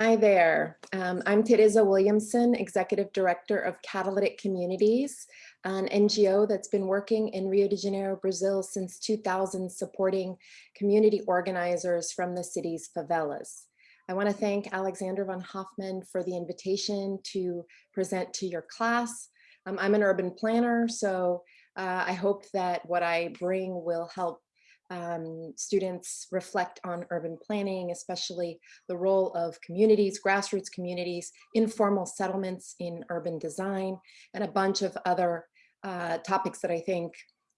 Hi there. Um, I'm Theresa Williamson, Executive Director of Catalytic Communities, an NGO that's been working in Rio de Janeiro, Brazil since 2000, supporting community organizers from the city's favelas. I want to thank Alexander von Hoffman for the invitation to present to your class. Um, I'm an urban planner, so uh, I hope that what I bring will help um, students reflect on urban planning, especially the role of communities, grassroots communities, informal settlements in urban design, and a bunch of other uh, topics that I think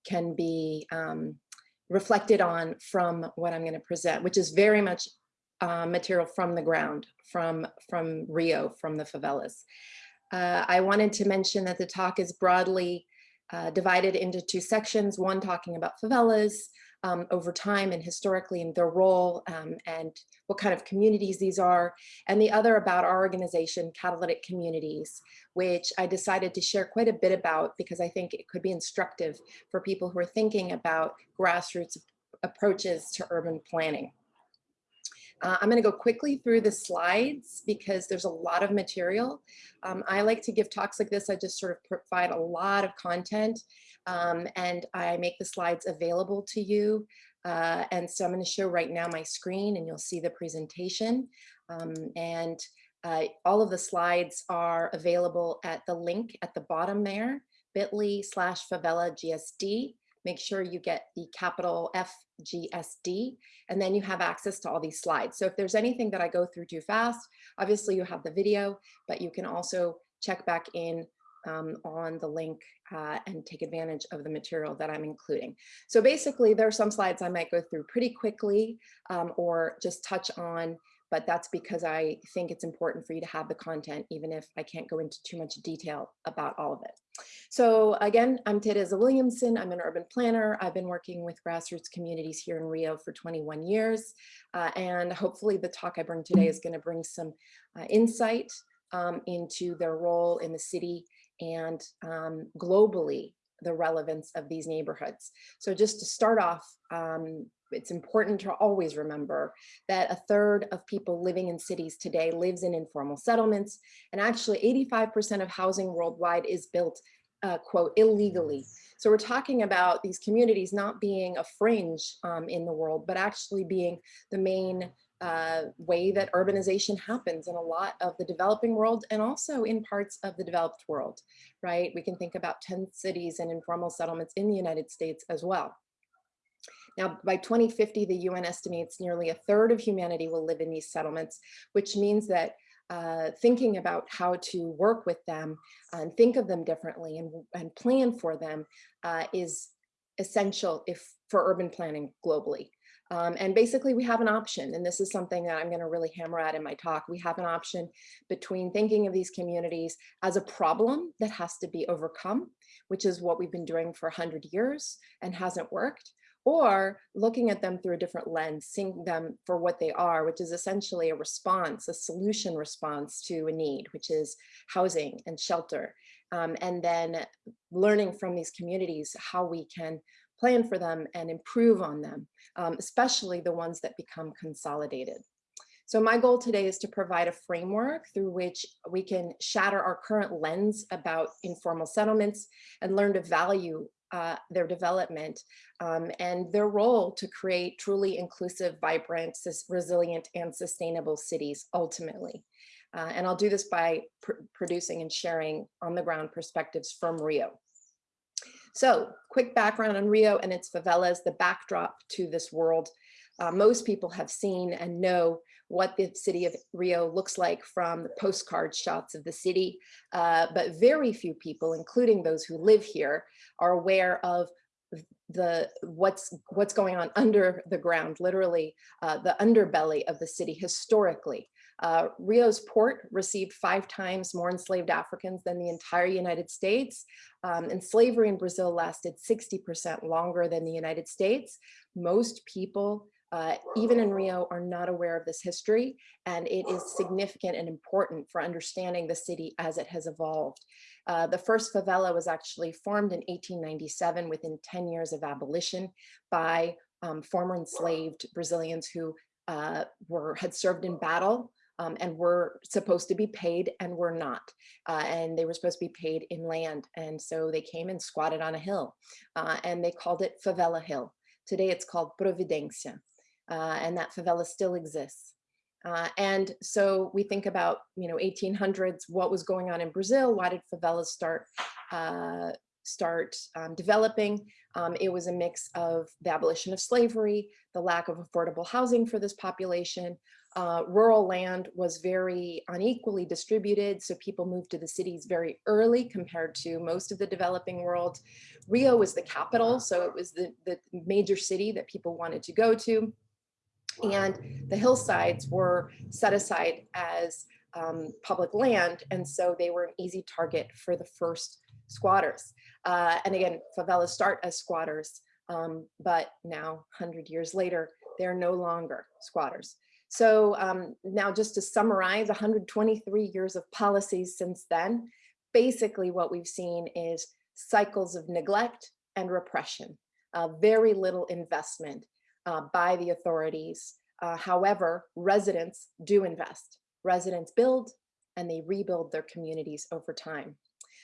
can be um, reflected on from what I'm going to present, which is very much uh, material from the ground, from, from Rio, from the favelas. Uh, I wanted to mention that the talk is broadly uh, divided into two sections, one talking about favelas, um, over time and historically and their role um, and what kind of communities these are, and the other about our organization, Catalytic Communities, which I decided to share quite a bit about because I think it could be instructive for people who are thinking about grassroots approaches to urban planning. Uh, I'm going to go quickly through the slides because there's a lot of material. Um, I like to give talks like this. I just sort of provide a lot of content um, and I make the slides available to you. Uh, and so I'm going to show right now my screen and you'll see the presentation. Um, and uh, all of the slides are available at the link at the bottom there, bit.ly slash favela GSD. Make sure you get the capital FGSD, and then you have access to all these slides. So if there's anything that I go through too fast, obviously you have the video, but you can also check back in um, on the link uh, and take advantage of the material that I'm including. So basically there are some slides I might go through pretty quickly um, or just touch on, but that's because I think it's important for you to have the content, even if I can't go into too much detail about all of it. So again, I'm Theresa Williamson. I'm an urban planner. I've been working with grassroots communities here in Rio for 21 years. Uh, and hopefully the talk I bring today is gonna bring some uh, insight um, into their role in the city and um, globally the relevance of these neighborhoods. So just to start off, um, it's important to always remember that a third of people living in cities today lives in informal settlements, and actually 85% of housing worldwide is built, uh, quote, illegally. So we're talking about these communities not being a fringe um, in the world, but actually being the main uh, way that urbanization happens in a lot of the developing world and also in parts of the developed world, right? We can think about 10 cities and informal settlements in the United States as well. Now, by 2050, the UN estimates nearly a third of humanity will live in these settlements, which means that uh, thinking about how to work with them and think of them differently and, and plan for them uh, is essential if for urban planning globally. Um, and basically we have an option, and this is something that I'm going to really hammer at in my talk. We have an option between thinking of these communities as a problem that has to be overcome, which is what we've been doing for 100 years and hasn't worked, or looking at them through a different lens, seeing them for what they are, which is essentially a response, a solution response to a need, which is housing and shelter. Um, and then learning from these communities how we can plan for them and improve on them, um, especially the ones that become consolidated. So my goal today is to provide a framework through which we can shatter our current lens about informal settlements and learn to value uh, their development um, and their role to create truly inclusive, vibrant, resilient, and sustainable cities ultimately. Uh, and I'll do this by pr producing and sharing on the ground perspectives from Rio. So quick background on Rio and its favelas, the backdrop to this world. Uh, most people have seen and know what the city of Rio looks like from the postcard shots of the city, uh, but very few people, including those who live here, are aware of the what's what's going on under the ground, literally uh, the underbelly of the city historically. Uh, Rio's port received five times more enslaved Africans than the entire United States. Um, and slavery in Brazil lasted 60% longer than the United States. Most people, uh, even in Rio, are not aware of this history, and it is significant and important for understanding the city as it has evolved. Uh, the first favela was actually formed in 1897 within 10 years of abolition by um, former enslaved Brazilians who uh, were had served in battle um, and were supposed to be paid and were not. Uh, and they were supposed to be paid in land. And so they came and squatted on a hill uh, and they called it Favela Hill. Today it's called Providencia uh, and that favela still exists. Uh, and so we think about, you know, 1800s, what was going on in Brazil? Why did favelas start uh, start um, developing? Um, it was a mix of the abolition of slavery, the lack of affordable housing for this population. Uh, rural land was very unequally distributed, so people moved to the cities very early compared to most of the developing world. Rio was the capital, so it was the, the major city that people wanted to go to and the hillsides were set aside as um, public land. And so they were an easy target for the first squatters. Uh, and again, favelas start as squatters, um, but now 100 years later, they're no longer squatters. So um, now just to summarize 123 years of policies since then, basically what we've seen is cycles of neglect and repression, uh, very little investment uh, by the authorities. Uh, however, residents do invest. Residents build and they rebuild their communities over time.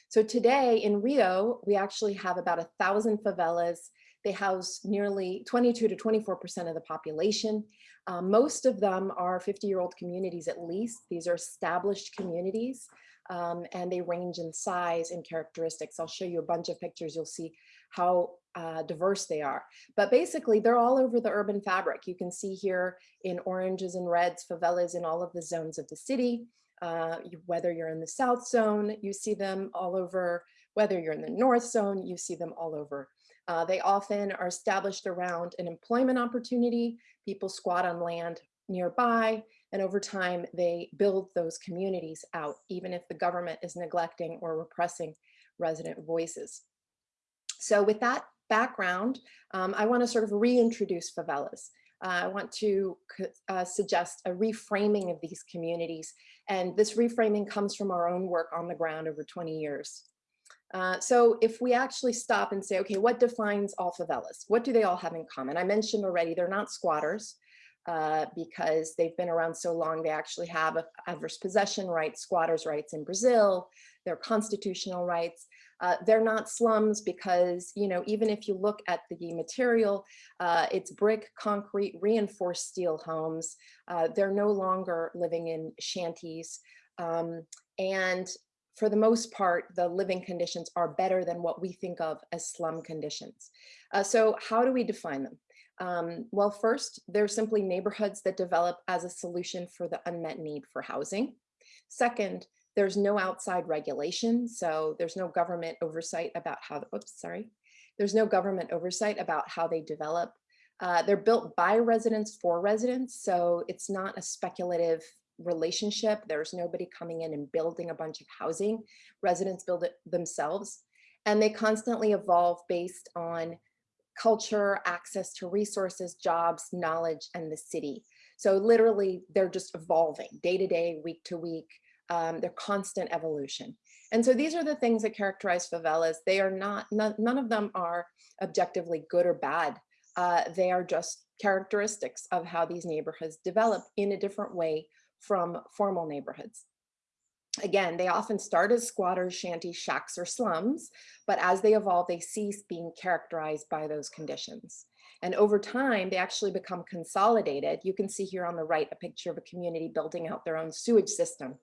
So today in Rio, we actually have about a thousand favelas. They house nearly 22 to 24% of the population. Uh, most of them are 50 year old communities at least. These are established communities um, and they range in size and characteristics. I'll show you a bunch of pictures. You'll see how uh, diverse they are. But basically, they're all over the urban fabric. You can see here in oranges and reds, favelas in all of the zones of the city. Uh, you, whether you're in the south zone, you see them all over. Whether you're in the north zone, you see them all over. Uh, they often are established around an employment opportunity. People squat on land nearby, and over time, they build those communities out, even if the government is neglecting or repressing resident voices. So with that background, um, I want to sort of reintroduce favelas. Uh, I want to uh, suggest a reframing of these communities. And this reframing comes from our own work on the ground over 20 years. Uh, so if we actually stop and say, okay, what defines all favelas? What do they all have in common? I mentioned already, they're not squatters uh, because they've been around so long, they actually have adverse possession rights, squatters rights in Brazil, their constitutional rights. Uh, they're not slums because, you know, even if you look at the material, uh, it's brick, concrete, reinforced steel homes. Uh, they're no longer living in shanties. Um, and for the most part, the living conditions are better than what we think of as slum conditions. Uh, so how do we define them? Um, well, first, they're simply neighborhoods that develop as a solution for the unmet need for housing. Second, there's no outside regulation, so there's no government oversight about how, oops, sorry. There's no government oversight about how they develop. Uh, they're built by residents for residents, so it's not a speculative relationship. There's nobody coming in and building a bunch of housing. Residents build it themselves. And they constantly evolve based on culture, access to resources, jobs, knowledge, and the city. So literally, they're just evolving day to day, week to week um, their constant evolution. And so these are the things that characterize favelas. They are not, none, none of them are objectively good or bad. Uh, they are just characteristics of how these neighborhoods develop in a different way from formal neighborhoods. Again, they often start as squatters, shanties, shacks, or slums, but as they evolve, they cease being characterized by those conditions. And over time, they actually become consolidated. You can see here on the right a picture of a community building out their own sewage system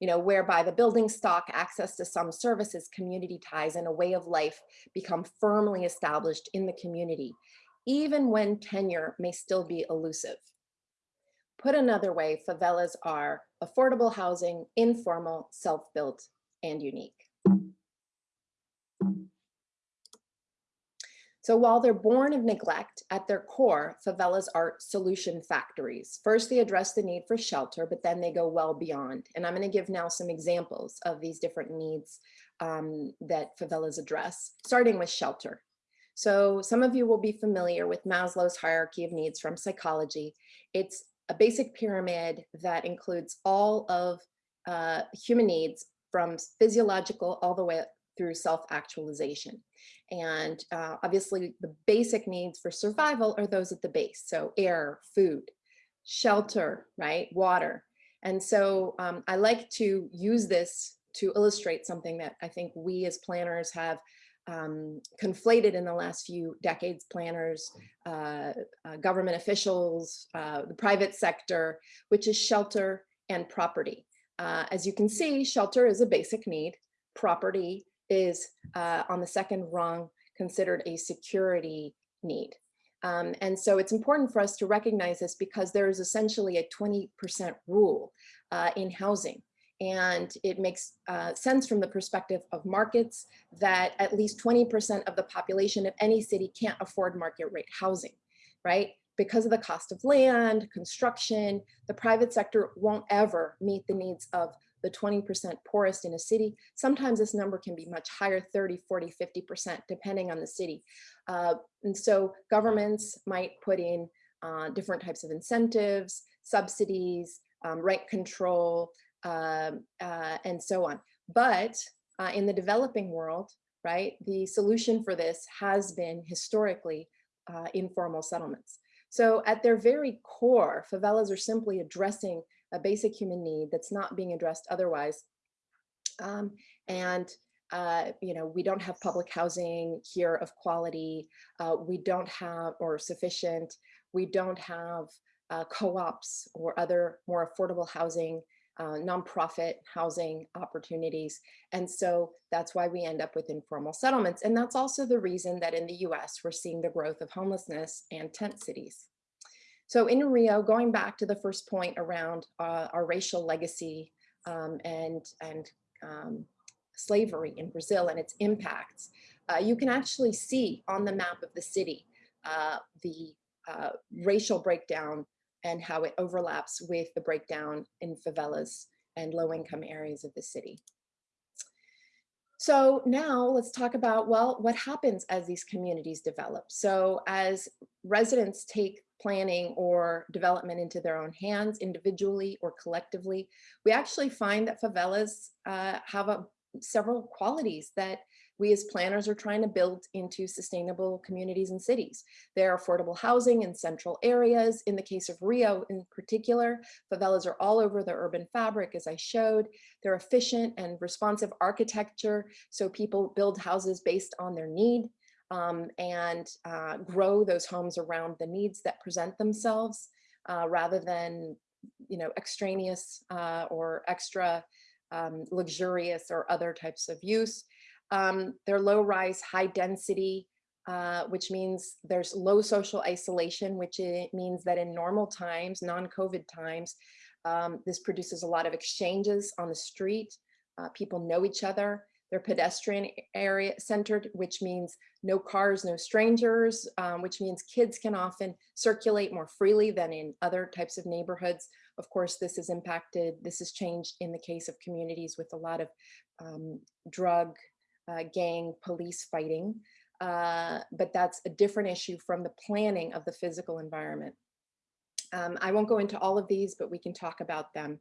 you know, whereby the building stock, access to some services, community ties, and a way of life become firmly established in the community, even when tenure may still be elusive. Put another way, favelas are affordable housing, informal, self-built, and unique. So while they're born of neglect, at their core, favelas are solution factories. First, they address the need for shelter, but then they go well beyond. And I'm gonna give now some examples of these different needs um, that favelas address, starting with shelter. So some of you will be familiar with Maslow's hierarchy of needs from psychology. It's a basic pyramid that includes all of uh, human needs from physiological all the way through self-actualization. And uh, obviously the basic needs for survival are those at the base. So air, food, shelter, right, water. And so um, I like to use this to illustrate something that I think we as planners have um, conflated in the last few decades, planners, uh, uh, government officials, uh, the private sector, which is shelter and property. Uh, as you can see, shelter is a basic need. Property is uh, on the second rung considered a security need. Um, and so it's important for us to recognize this because there is essentially a 20% rule uh, in housing. And it makes uh, sense from the perspective of markets that at least 20% of the population of any city can't afford market rate housing, right? Because of the cost of land, construction, the private sector won't ever meet the needs of the 20% poorest in a city. Sometimes this number can be much higher, 30, 40, 50%, depending on the city. Uh, and so governments might put in uh, different types of incentives, subsidies, um, rent control, um, uh, and so on. But uh, in the developing world, right, the solution for this has been historically uh, informal settlements. So at their very core, favelas are simply addressing a basic human need that's not being addressed otherwise. Um, and uh, you know, we don't have public housing here of quality. Uh, we don't have, or sufficient, we don't have uh, co-ops or other more affordable housing uh, nonprofit housing opportunities. And so that's why we end up with informal settlements. And that's also the reason that in the US, we're seeing the growth of homelessness and tent cities. So in Rio, going back to the first point around uh, our racial legacy um, and, and um, slavery in Brazil and its impacts, uh, you can actually see on the map of the city uh, the uh, racial breakdown and how it overlaps with the breakdown in favelas and low-income areas of the city. So now let's talk about, well, what happens as these communities develop? So as residents take planning or development into their own hands, individually or collectively, we actually find that favelas uh, have a, several qualities that we as planners are trying to build into sustainable communities and cities. There are affordable housing in central areas. In the case of Rio in particular, favelas are all over the urban fabric, as I showed. They're efficient and responsive architecture, so people build houses based on their need um, and uh, grow those homes around the needs that present themselves uh, rather than you know, extraneous uh, or extra um, luxurious or other types of use. Um, they're low rise, high density, uh, which means there's low social isolation, which means that in normal times, non-COVID times, um, this produces a lot of exchanges on the street. Uh, people know each other. They're pedestrian area centered, which means no cars, no strangers, um, which means kids can often circulate more freely than in other types of neighborhoods. Of course, this is impacted, this has changed in the case of communities with a lot of um, drug uh, gang police fighting, uh, but that's a different issue from the planning of the physical environment. Um, I won't go into all of these, but we can talk about them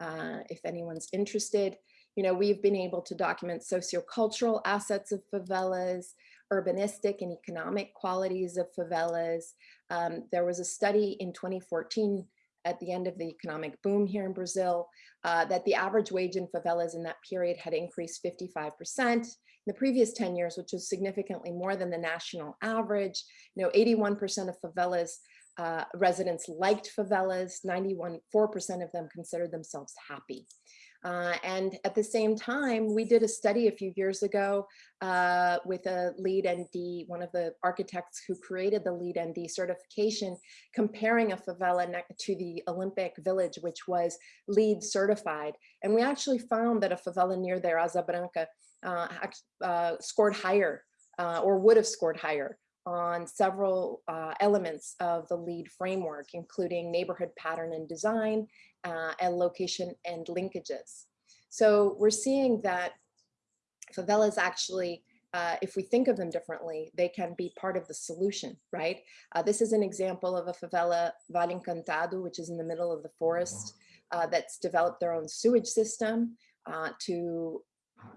uh, if anyone's interested. You know, we've been able to document sociocultural assets of favelas, urbanistic and economic qualities of favelas. Um, there was a study in 2014 at the end of the economic boom here in Brazil, uh, that the average wage in favelas in that period had increased 55% in the previous 10 years, which was significantly more than the national average. You know, 81% of favelas uh, residents liked favelas, 91, 4% of them considered themselves happy. Uh, and at the same time, we did a study a few years ago uh, with a LEED ND, one of the architects who created the LEED ND certification, comparing a favela to the Olympic Village, which was LEED certified. And we actually found that a favela near there, Asa Branca, uh, uh, scored higher uh, or would have scored higher on several uh, elements of the LEED framework, including neighborhood pattern and design uh, and location and linkages. So we're seeing that favelas actually, uh, if we think of them differently, they can be part of the solution, right? this is an example of a favela Vale Encantado, which is in the middle of the forest, that's developed their own sewage system to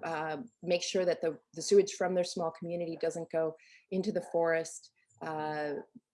uh, make sure that the, the sewage from their small community doesn't go into the forest uh,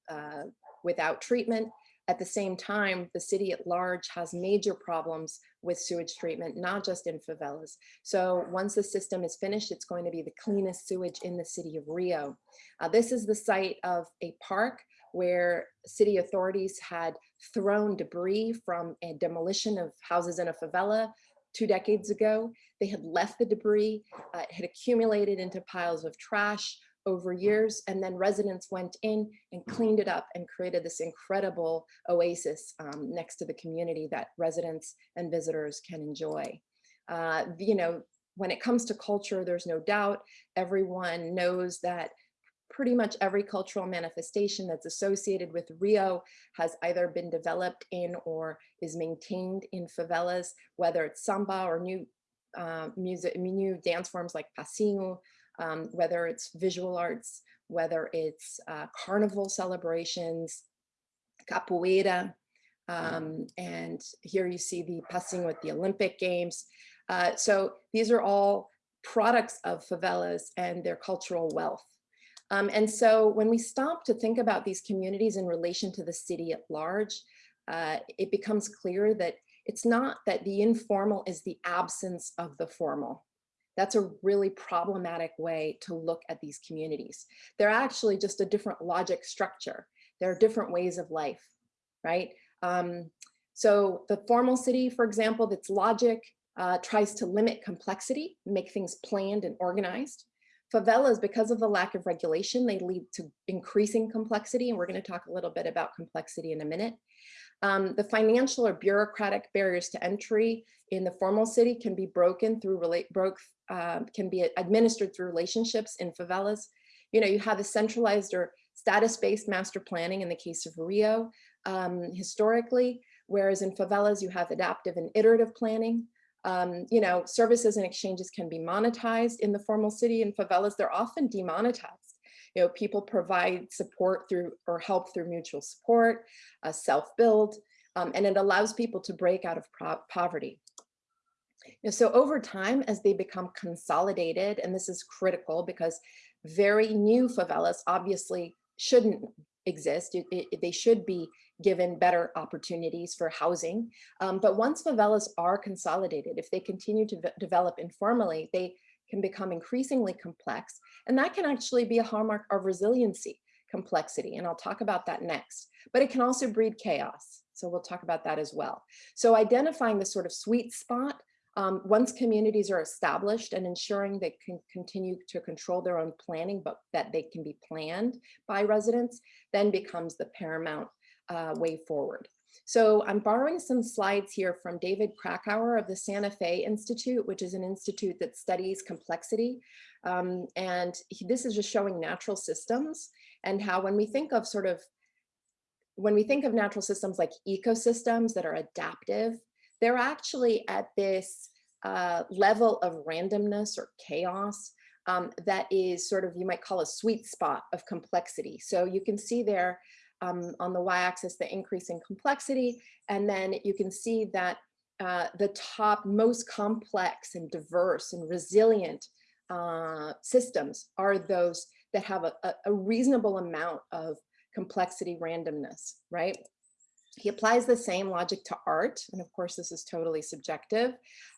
uh, without treatment. At the same time, the city at large has major problems with sewage treatment, not just in favelas. So once the system is finished, it's going to be the cleanest sewage in the city of Rio. Uh, this is the site of a park where city authorities had thrown debris from a demolition of houses in a favela two decades ago. They had left the debris, uh, it had accumulated into piles of trash over years, and then residents went in and cleaned it up and created this incredible oasis um, next to the community that residents and visitors can enjoy. Uh, you know, when it comes to culture, there's no doubt everyone knows that pretty much every cultural manifestation that's associated with Rio has either been developed in or is maintained in favelas, whether it's samba or new uh, music, new dance forms like passinho, um, whether it's visual arts, whether it's uh, carnival celebrations, capoeira, um, and here you see the passinho at the Olympic Games. Uh, so these are all products of favelas and their cultural wealth. Um, and so when we stop to think about these communities in relation to the city at large, uh, it becomes clear that it's not that the informal is the absence of the formal. That's a really problematic way to look at these communities. They're actually just a different logic structure. There are different ways of life, right? Um, so the formal city, for example, that's logic uh, tries to limit complexity, make things planned and organized. Favelas, because of the lack of regulation, they lead to increasing complexity. And we're gonna talk a little bit about complexity in a minute. Um, the financial or bureaucratic barriers to entry in the formal city can be broken through relate broke uh, can be administered through relationships in favelas. You know, you have a centralized or status-based master planning in the case of Rio um, historically, whereas in favelas you have adaptive and iterative planning. Um, you know, services and exchanges can be monetized in the formal city in favelas. They're often demonetized. You know, people provide support through or help through mutual support, uh, self-build, um, and it allows people to break out of poverty. You know, so over time, as they become consolidated, and this is critical because very new favelas obviously shouldn't exist. It, it, they should be given better opportunities for housing. Um, but once favelas are consolidated, if they continue to develop informally, they can become increasingly complex. And that can actually be a hallmark of resiliency, complexity. And I'll talk about that next. But it can also breed chaos. So we'll talk about that as well. So identifying the sort of sweet spot um, once communities are established and ensuring they can continue to control their own planning, but that they can be planned by residents, then becomes the paramount uh, way forward. So I'm borrowing some slides here from David Krakauer of the Santa Fe Institute, which is an institute that studies complexity. Um, and he, this is just showing natural systems and how when we think of sort of, when we think of natural systems like ecosystems that are adaptive, they're actually at this uh, level of randomness or chaos um, that is sort of, you might call a sweet spot of complexity. So you can see there um, on the y-axis, the increase in complexity, and then you can see that uh, the top most complex and diverse and resilient uh, systems are those that have a, a reasonable amount of complexity randomness, right? He applies the same logic to art. And of course, this is totally subjective.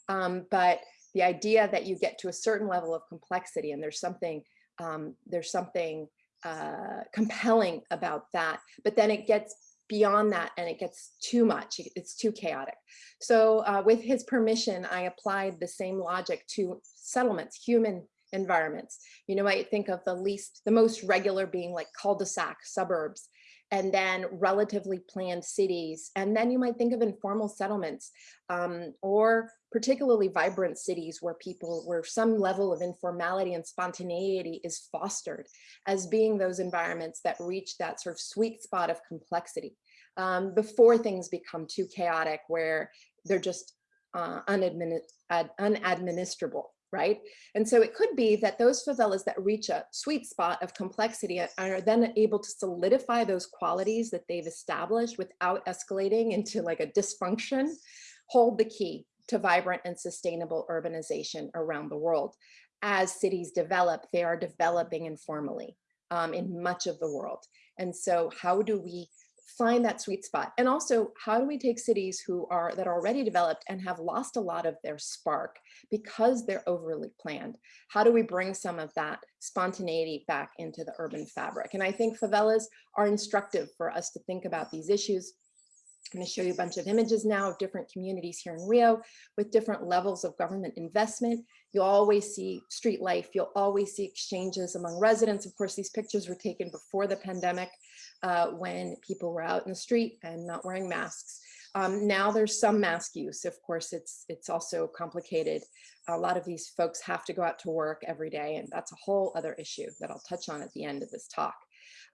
Um, but the idea that you get to a certain level of complexity and there's something, um, there's something uh, compelling about that, but then it gets beyond that and it gets too much, it's too chaotic. So uh, with his permission, I applied the same logic to settlements, human environments. You know, I think of the least, the most regular being like cul-de-sac suburbs and then relatively planned cities. And then you might think of informal settlements um, or particularly vibrant cities where people, where some level of informality and spontaneity is fostered as being those environments that reach that sort of sweet spot of complexity um, before things become too chaotic where they're just uh, unadministrable right? And so it could be that those favelas that reach a sweet spot of complexity are then able to solidify those qualities that they've established without escalating into like a dysfunction, hold the key to vibrant and sustainable urbanization around the world. As cities develop, they are developing informally um, in much of the world. And so how do we find that sweet spot. And also, how do we take cities who are that are already developed and have lost a lot of their spark because they're overly planned? How do we bring some of that spontaneity back into the urban fabric? And I think favelas are instructive for us to think about these issues I'm going to show you a bunch of images now of different communities here in Rio with different levels of government investment. You'll always see street life. You'll always see exchanges among residents. Of course, these pictures were taken before the pandemic uh, when people were out in the street and not wearing masks. Um, now there's some mask use. Of course, it's, it's also complicated. A lot of these folks have to go out to work every day, and that's a whole other issue that I'll touch on at the end of this talk.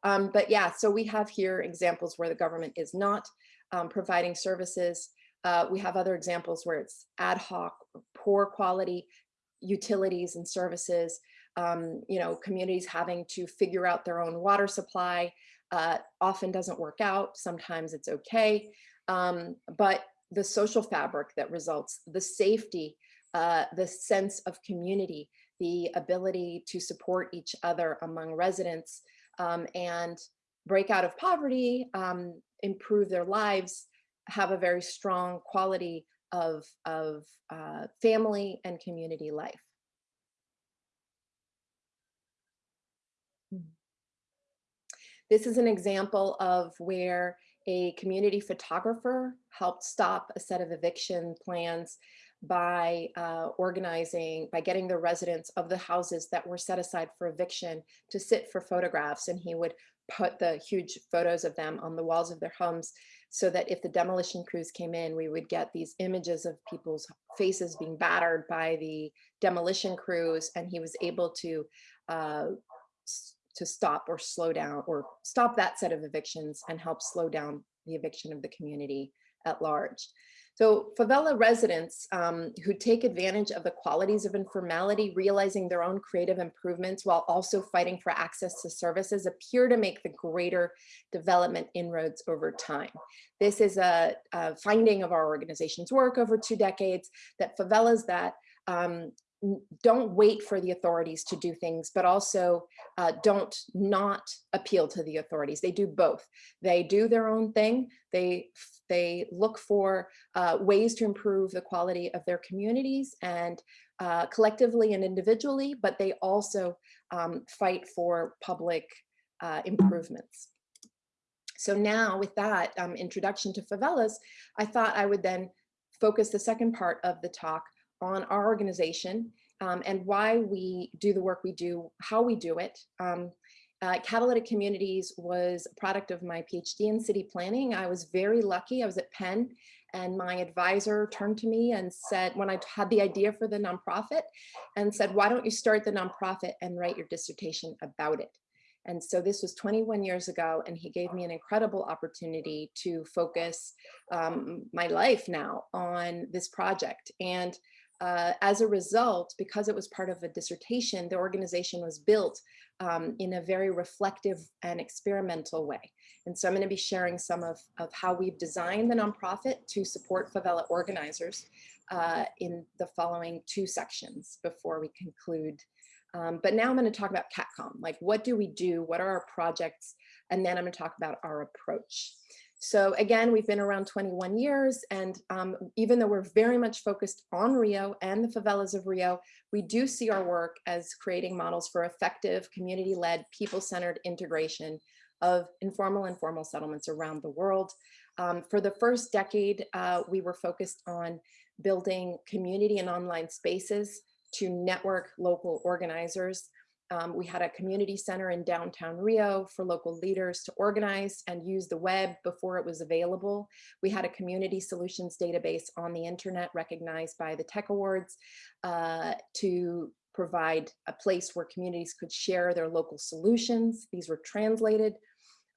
Um, but yeah, so we have here examples where the government is not um, providing services. Uh, we have other examples where it's ad hoc, poor quality utilities and services, um, you know, communities having to figure out their own water supply, uh, often doesn't work out, sometimes it's okay. Um, but the social fabric that results, the safety, uh, the sense of community, the ability to support each other among residents um, and break out of poverty, um, improve their lives, have a very strong quality of, of uh, family and community life. This is an example of where a community photographer helped stop a set of eviction plans by uh, organizing, by getting the residents of the houses that were set aside for eviction to sit for photographs. And he would put the huge photos of them on the walls of their homes so that if the demolition crews came in, we would get these images of people's faces being battered by the demolition crews. And he was able to uh, to stop or slow down or stop that set of evictions and help slow down the eviction of the community at large. So favela residents um, who take advantage of the qualities of informality, realizing their own creative improvements while also fighting for access to services appear to make the greater development inroads over time. This is a, a finding of our organization's work over two decades that favelas that um, don't wait for the authorities to do things, but also uh, don't not appeal to the authorities. They do both. They do their own thing. They they look for uh, ways to improve the quality of their communities and uh, collectively and individually, but they also um, fight for public uh, improvements. So now with that um, introduction to favelas, I thought I would then focus the second part of the talk on our organization um, and why we do the work we do, how we do it. Um, uh, Catalytic Communities was a product of my PhD in city planning. I was very lucky. I was at Penn and my advisor turned to me and said, when I had the idea for the nonprofit and said, why don't you start the nonprofit and write your dissertation about it? And so this was 21 years ago, and he gave me an incredible opportunity to focus um, my life now on this project. And uh, as a result, because it was part of a dissertation, the organization was built um, in a very reflective and experimental way. And so I'm going to be sharing some of, of how we've designed the nonprofit to support favela organizers uh, in the following two sections before we conclude. Um, but now I'm going to talk about CatComm, like what do we do? What are our projects? And then I'm going to talk about our approach. So again, we've been around 21 years and um, even though we're very much focused on Rio and the favelas of Rio, we do see our work as creating models for effective community-led people-centered integration of informal and formal settlements around the world. Um, for the first decade, uh, we were focused on building community and online spaces to network local organizers um, we had a community center in downtown Rio for local leaders to organize and use the web before it was available. We had a community solutions database on the internet recognized by the Tech Awards uh, to provide a place where communities could share their local solutions. These were translated.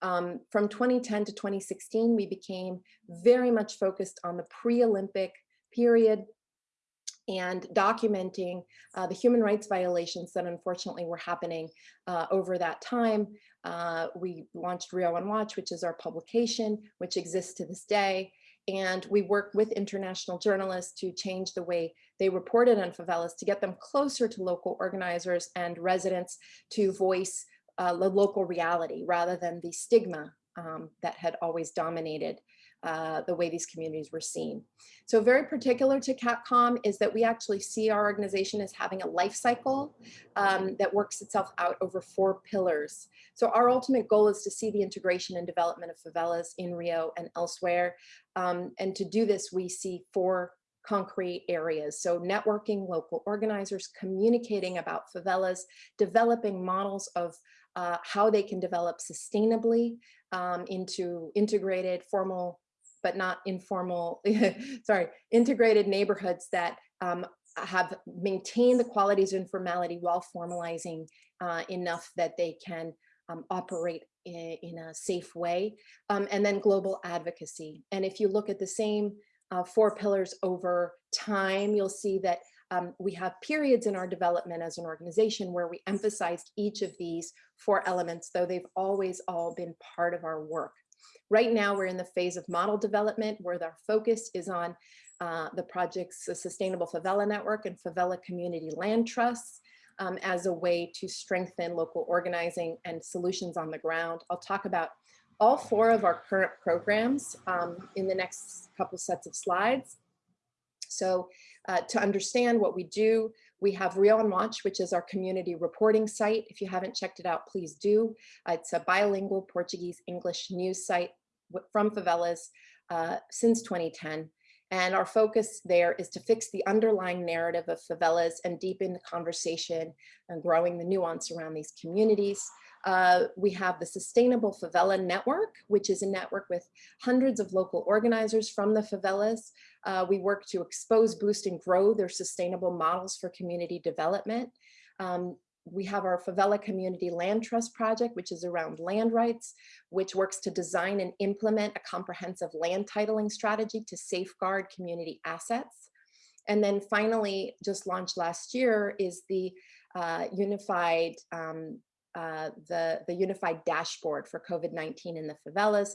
Um, from 2010 to 2016, we became very much focused on the pre-Olympic period and documenting uh, the human rights violations that unfortunately were happening uh, over that time. Uh, we launched Rio on Watch, which is our publication, which exists to this day. And we work with international journalists to change the way they reported on favelas to get them closer to local organizers and residents to voice uh, the local reality rather than the stigma um, that had always dominated uh, the way these communities were seen. So very particular to CatComm is that we actually see our organization as having a life cycle um, that works itself out over four pillars. So our ultimate goal is to see the integration and development of favelas in Rio and elsewhere. Um, and to do this, we see four concrete areas. So networking local organizers, communicating about favelas, developing models of uh, how they can develop sustainably um, into integrated formal but not informal, sorry, integrated neighborhoods that um, have maintained the qualities of informality while formalizing uh, enough that they can um, operate in, in, a safe way. Um, and then global advocacy. And if you look at the same uh, four pillars over time, you'll see that um, we have periods in our development as an organization where we emphasized each of these four elements, though they've always all been part of our work. Right now, we're in the phase of model development where our focus is on uh, the project's Sustainable Favela Network and Favela Community Land Trusts um, as a way to strengthen local organizing and solutions on the ground. I'll talk about all four of our current programs um, in the next couple sets of slides. So uh, to understand what we do, we have Rio on Watch, which is our community reporting site. If you haven't checked it out, please do. Uh, it's a bilingual Portuguese English news site from favelas uh, since 2010. And our focus there is to fix the underlying narrative of favelas and deepen the conversation and growing the nuance around these communities. Uh, we have the Sustainable Favela Network, which is a network with hundreds of local organizers from the favelas. Uh, we work to expose, boost, and grow their sustainable models for community development. Um, we have our Favela Community Land Trust Project, which is around land rights, which works to design and implement a comprehensive land titling strategy to safeguard community assets. And then finally, just launched last year, is the uh, unified um, uh, the, the unified dashboard for COVID-19 in the favelas.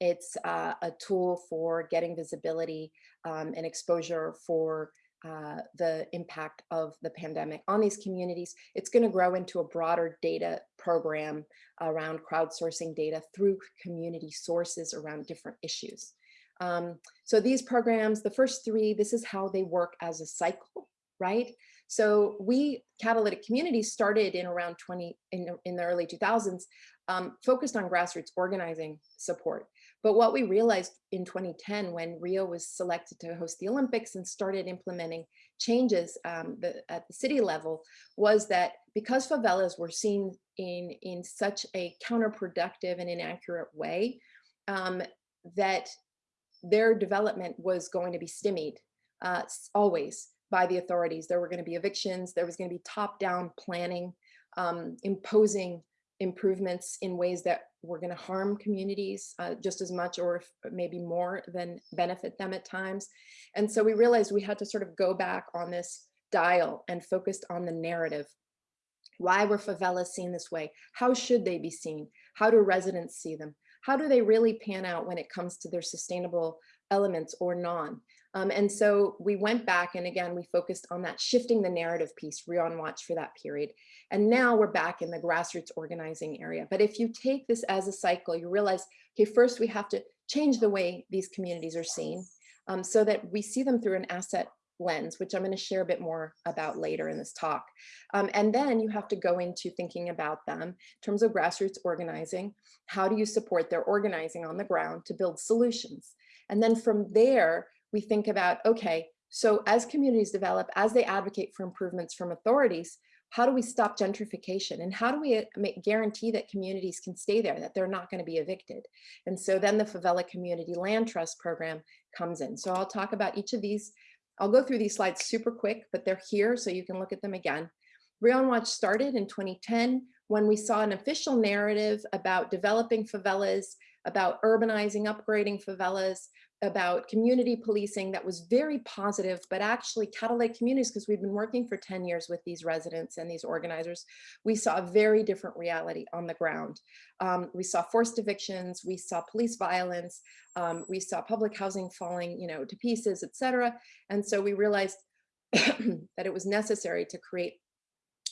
It's uh, a tool for getting visibility um, and exposure for uh, the impact of the pandemic on these communities. It's going to grow into a broader data program around crowdsourcing data through community sources around different issues. Um, so these programs, the first three, this is how they work as a cycle, right? So we catalytic communities started in around 20 in, in the early 2000s, um, focused on grassroots organizing support. But what we realized in 2010 when Rio was selected to host the Olympics and started implementing changes um, the, at the city level was that because favelas were seen in, in such a counterproductive and inaccurate way, um, that their development was going to be stymied uh, always by the authorities. There were going to be evictions, there was going to be top-down planning, um, imposing improvements in ways that were going to harm communities uh, just as much or maybe more than benefit them at times. And so we realized we had to sort of go back on this dial and focused on the narrative. Why were favelas seen this way? How should they be seen? How do residents see them? How do they really pan out when it comes to their sustainable elements or non? Um, and so we went back and again, we focused on that shifting the narrative piece, Rio on Watch for that period. And now we're back in the grassroots organizing area. But if you take this as a cycle, you realize, okay, first we have to change the way these communities are seen um, so that we see them through an asset lens, which I'm going to share a bit more about later in this talk. Um, and then you have to go into thinking about them in terms of grassroots organizing. How do you support their organizing on the ground to build solutions? And then from there, we think about, okay, so as communities develop, as they advocate for improvements from authorities, how do we stop gentrification and how do we uh, make, guarantee that communities can stay there, that they're not going to be evicted? And so then the Favela Community Land Trust Program comes in. So I'll talk about each of these. I'll go through these slides super quick, but they're here so you can look at them again. Rio Watch started in 2010 when we saw an official narrative about developing favelas, about urbanizing, upgrading favelas, about community policing that was very positive, but actually catalytic communities, because we've been working for 10 years with these residents and these organizers, we saw a very different reality on the ground. Um, we saw forced evictions, we saw police violence, um, we saw public housing falling you know, to pieces, et cetera. And so we realized that it was necessary to create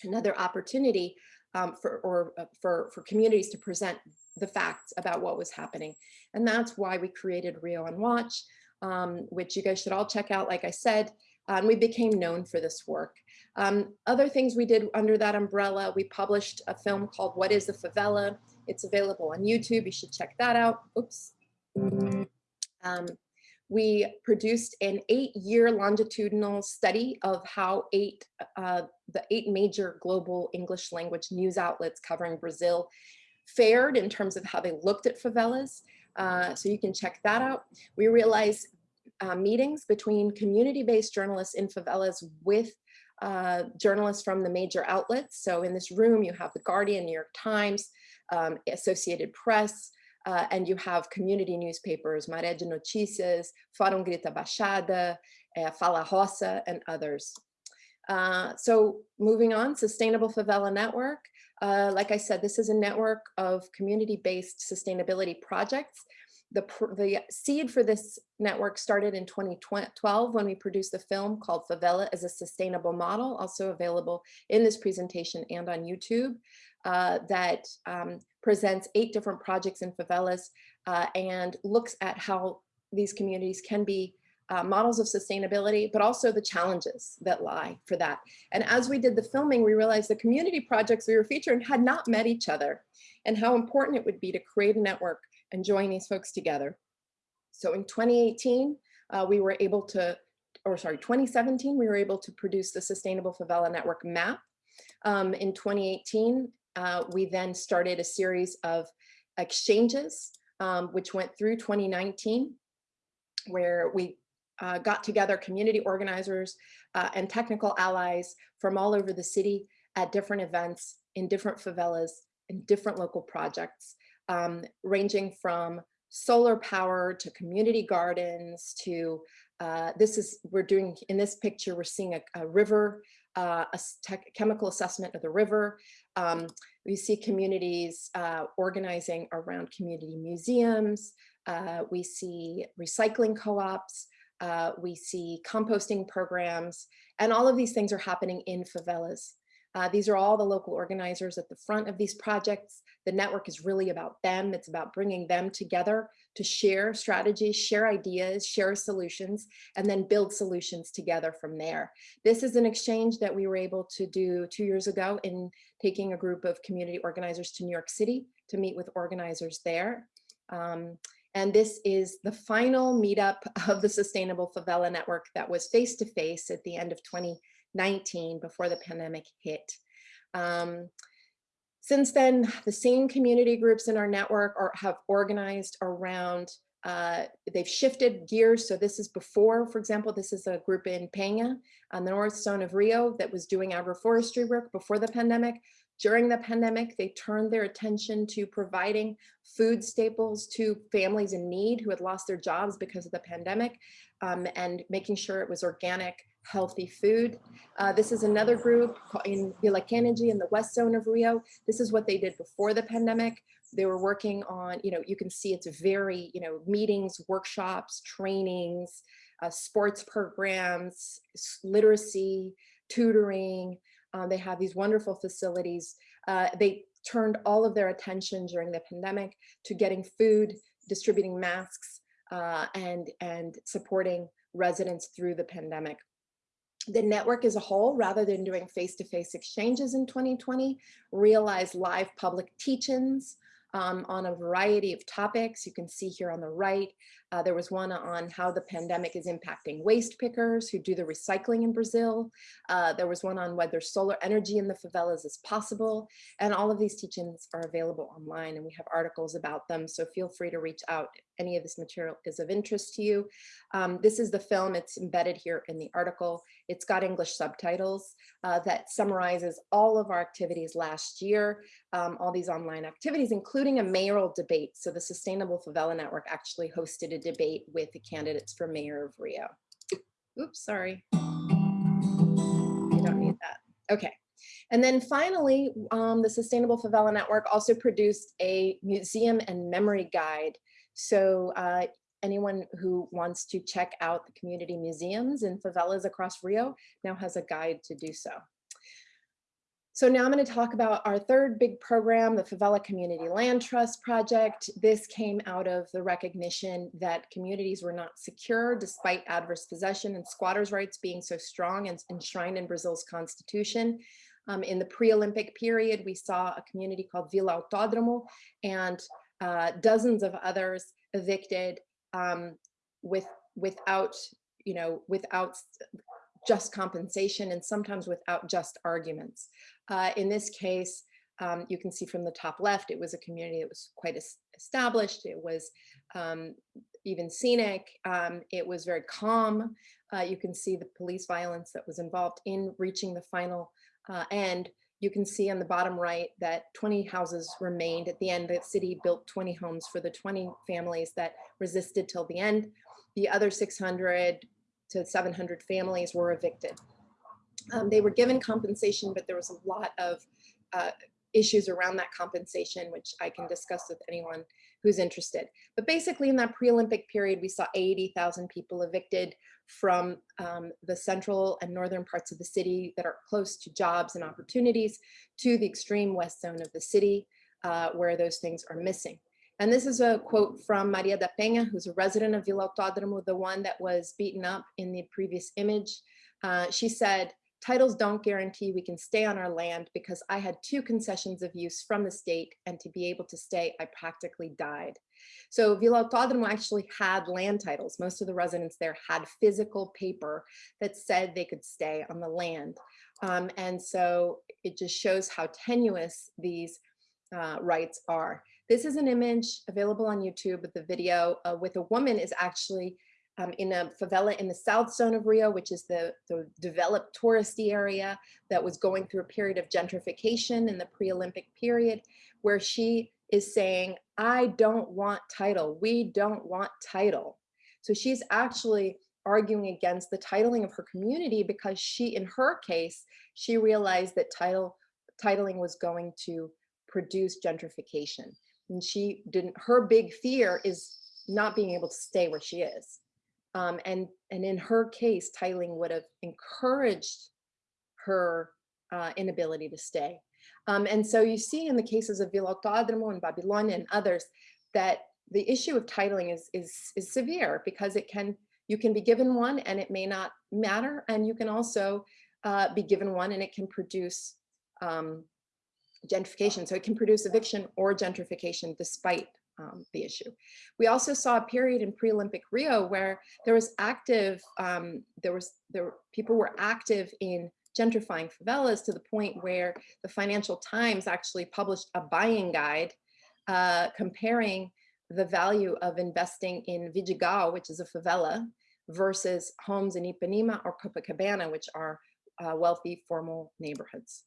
another opportunity um, for, or uh, for, for communities to present the facts about what was happening. And that's why we created Rio on Watch, um, which you guys should all check out, like I said, and we became known for this work. Um, other things we did under that umbrella, we published a film called What is the Favela? It's available on YouTube, you should check that out. Oops. Um, we produced an eight-year longitudinal study of how eight, uh, the eight major global English language news outlets covering Brazil fared in terms of how they looked at favelas. Uh, so you can check that out. We realized uh, meetings between community-based journalists in favelas with uh, journalists from the major outlets. So in this room, you have The Guardian, New York Times, um, Associated Press, uh, and you have community newspapers, Maré de Notícias, Fórum Grita Baixada, uh, Fala Roça, and others. Uh, so moving on, Sustainable Favela Network. Uh, like I said, this is a network of community-based sustainability projects. The, the seed for this network started in 2012 when we produced the film called Favela as a Sustainable Model, also available in this presentation and on YouTube, uh, that um, presents eight different projects in favelas uh, and looks at how these communities can be uh, models of sustainability, but also the challenges that lie for that. And as we did the filming, we realized the community projects we were featuring had not met each other and how important it would be to create a network and join these folks together. So in 2018, uh, we were able to, or sorry, 2017, we were able to produce the Sustainable Favela Network map. Um, in 2018, uh, we then started a series of exchanges, um, which went through 2019, where we uh, got together community organizers uh, and technical allies from all over the city at different events in different favelas in different local projects, um, ranging from solar power to community gardens to uh, this is we're doing in this picture we're seeing a, a river uh, a chemical assessment of the river. Um, we see communities uh, organizing around community museums. Uh, we see recycling co-ops. Uh, we see composting programs. And all of these things are happening in favelas. These are all the local organizers at the front of these projects. The network is really about them. It's about bringing them together to share strategies, share ideas, share solutions, and then build solutions together from there. This is an exchange that we were able to do two years ago in taking a group of community organizers to New York City to meet with organizers there. Um, and this is the final meetup of the Sustainable Favela Network that was face-to-face -face at the end of 2019 before the pandemic hit. Um, since then, the same community groups in our network are, have organized around, uh, they've shifted gears. So this is before, for example, this is a group in Penha on the North Zone of Rio that was doing agroforestry work before the pandemic. During the pandemic, they turned their attention to providing food staples to families in need who had lost their jobs because of the pandemic um, and making sure it was organic, healthy food. Uh, this is another group in Vila Kennedy in the west zone of Rio. This is what they did before the pandemic. They were working on, you know, you can see it's very, you know, meetings, workshops, trainings, uh, sports programs, literacy, tutoring. Uh, they have these wonderful facilities. Uh, they turned all of their attention during the pandemic to getting food, distributing masks, uh, and, and supporting residents through the pandemic the network as a whole, rather than doing face-to-face -face exchanges in 2020, realized live public teach-ins um, on a variety of topics. You can see here on the right, uh, there was one on how the pandemic is impacting waste pickers who do the recycling in Brazil. Uh, there was one on whether solar energy in the favelas is possible. And all of these teachings are available online and we have articles about them. So feel free to reach out if any of this material is of interest to you. Um, this is the film, it's embedded here in the article. It's got English subtitles uh, that summarizes all of our activities last year, um, all these online activities, including a mayoral debate. So the Sustainable Favela Network actually hosted a debate with the candidates for mayor of Rio. Oops, sorry. You don't need that. Okay. And then finally, um, the Sustainable Favela Network also produced a museum and memory guide. So uh, anyone who wants to check out the community museums in favelas across Rio now has a guide to do so. So now I'm going to talk about our third big program, the Favela Community Land Trust Project. This came out of the recognition that communities were not secure despite adverse possession and squatters' rights being so strong and enshrined in Brazil's constitution. Um, in the pre-Olympic period, we saw a community called Vila Autódromo and uh, dozens of others evicted um, with without, you know, without just compensation and sometimes without just arguments. Uh, in this case, um, you can see from the top left, it was a community that was quite established. It was um, even scenic. Um, it was very calm. Uh, you can see the police violence that was involved in reaching the final uh, end. You can see on the bottom right that 20 houses remained. At the end, the city built 20 homes for the 20 families that resisted till the end. The other 600 to 700 families were evicted. Um, they were given compensation, but there was a lot of uh, issues around that compensation, which I can discuss with anyone who's interested. But basically in that pre-Olympic period, we saw 80,000 people evicted from um, the central and northern parts of the city that are close to jobs and opportunities to the extreme west zone of the city uh, where those things are missing. And this is a quote from Maria da Penha, who's a resident of Vila Autódromo, the one that was beaten up in the previous image. Uh, she said, titles don't guarantee we can stay on our land because I had two concessions of use from the state and to be able to stay, I practically died. So Vila Autódromo actually had land titles. Most of the residents there had physical paper that said they could stay on the land. Um, and so it just shows how tenuous these uh, rights are. This is an image available on YouTube with the video uh, with a woman is actually um, in a favela in the south zone of Rio, which is the, the developed touristy area that was going through a period of gentrification in the pre-Olympic period, where she is saying, I don't want title. We don't want title. So she's actually arguing against the titling of her community because she, in her case, she realized that title titling was going to produce gentrification and she didn't her big fear is not being able to stay where she is um, and and in her case titling would have encouraged her uh, inability to stay um, and so you see in the cases of Vila Autódromo and Babilônia and others that the issue of titling is, is, is severe because it can, you can be given one and it may not matter. And you can also uh, be given one and it can produce um, gentrification. So it can produce eviction or gentrification despite um, the issue. We also saw a period in pre-Olympic Rio where there was active, um, there was, there people were active in gentrifying favelas to the point where the Financial Times actually published a buying guide uh, comparing the value of investing in Vidigal, which is a favela, versus homes in Ipanema or Copacabana, which are uh, wealthy formal neighborhoods.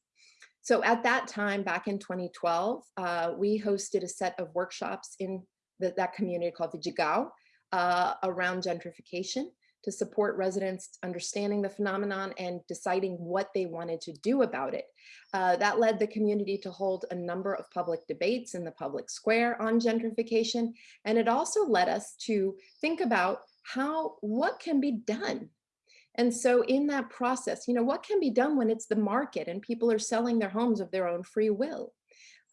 So at that time, back in 2012, uh, we hosted a set of workshops in the, that community called Vidigal uh, around gentrification to support residents understanding the phenomenon and deciding what they wanted to do about it. Uh, that led the community to hold a number of public debates in the public square on gentrification. And it also led us to think about how, what can be done and so in that process, you know, what can be done when it's the market and people are selling their homes of their own free will?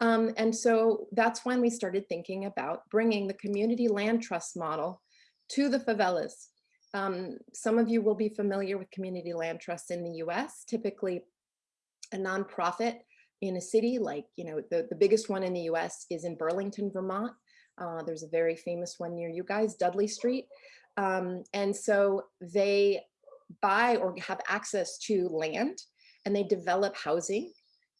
Um, and so that's when we started thinking about bringing the community land trust model to the favelas. Um, some of you will be familiar with community land trusts in the US, typically a nonprofit in a city like, you know, the, the biggest one in the US is in Burlington, Vermont. Uh, there's a very famous one near you guys, Dudley Street. Um, and so they buy or have access to land and they develop housing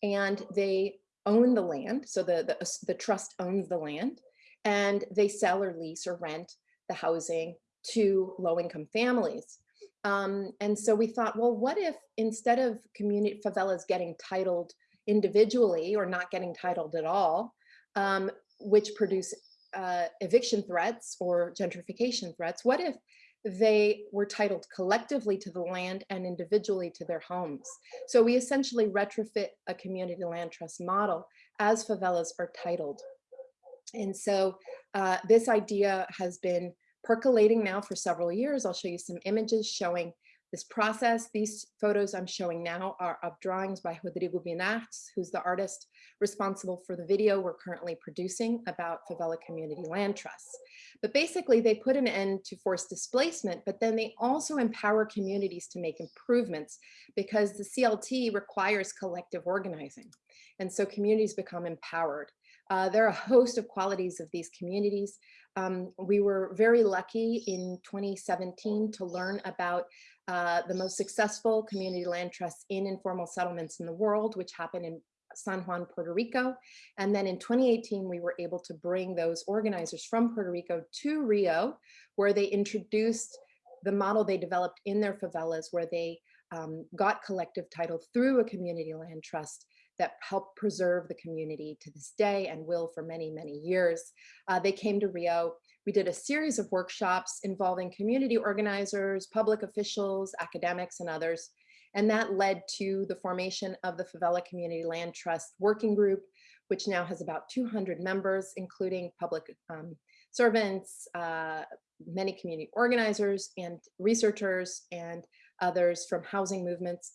and they own the land. So the, the, the trust owns the land and they sell or lease or rent the housing to low-income families. Um, and so we thought, well, what if instead of community favelas getting titled individually or not getting titled at all, um, which produce uh, eviction threats or gentrification threats, what if they were titled collectively to the land and individually to their homes. So we essentially retrofit a community land trust model as favelas are titled. And so uh, this idea has been percolating now for several years. I'll show you some images showing This process, these photos I'm showing now are of drawings by Rodrigo Binartz, who's the artist responsible for the video we're currently producing about favela community land trusts. But basically they put an end to forced displacement, but then they also empower communities to make improvements because the CLT requires collective organizing. And so communities become empowered. Uh, there are a host of qualities of these communities. Um, we were very lucky in 2017 to learn about uh, the most successful community land trusts in informal settlements in the world, which happened in San Juan, Puerto Rico. And then in 2018, we were able to bring those organizers from Puerto Rico to Rio, where they introduced the model they developed in their favelas, where they um, got collective title through a community land trust that helped preserve the community to this day and will for many, many years. Uh, they came to Rio. We did a series of workshops involving community organizers, public officials, academics, and others. And that led to the formation of the Favela Community Land Trust Working Group, which now has about 200 members, including public um, servants, uh, many community organizers and researchers and others from housing movements